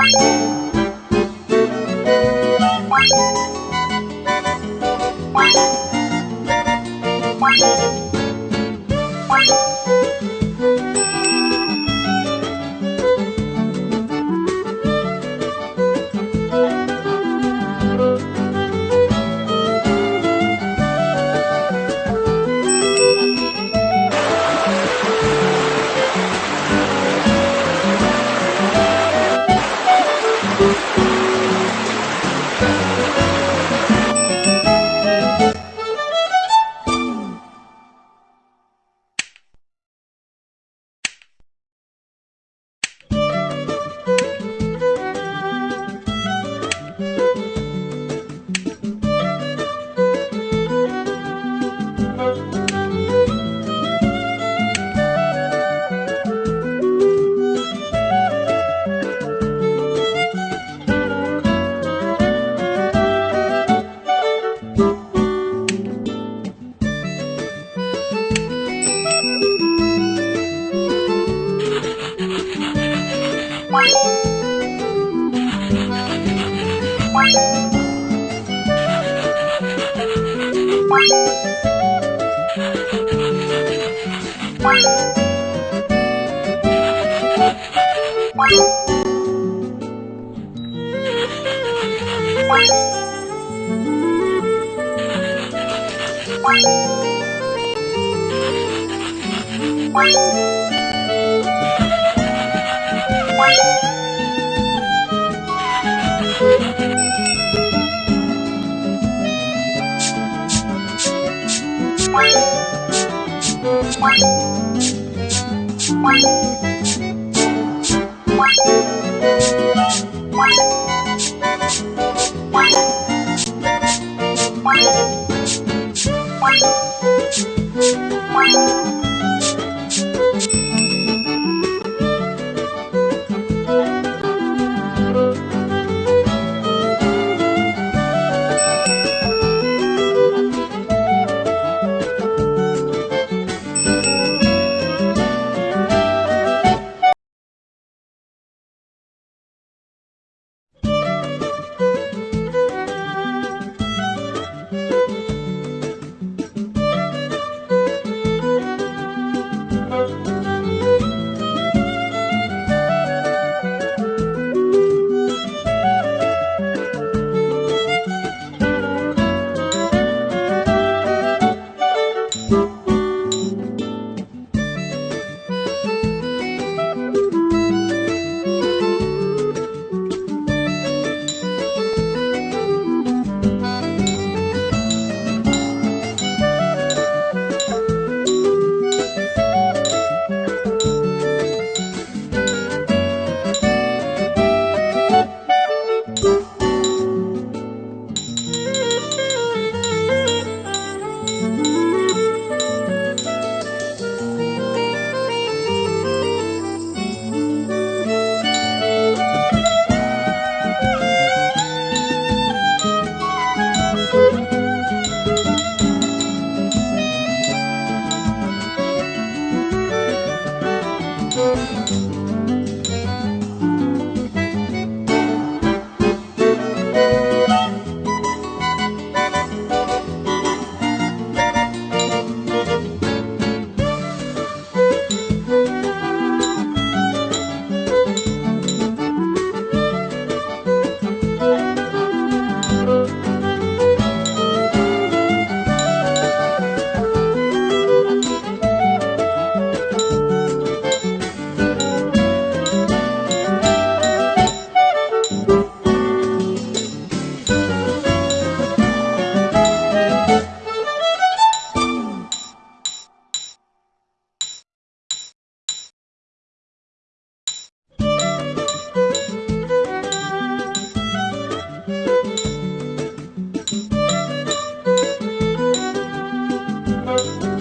Bye. Bye. What? Música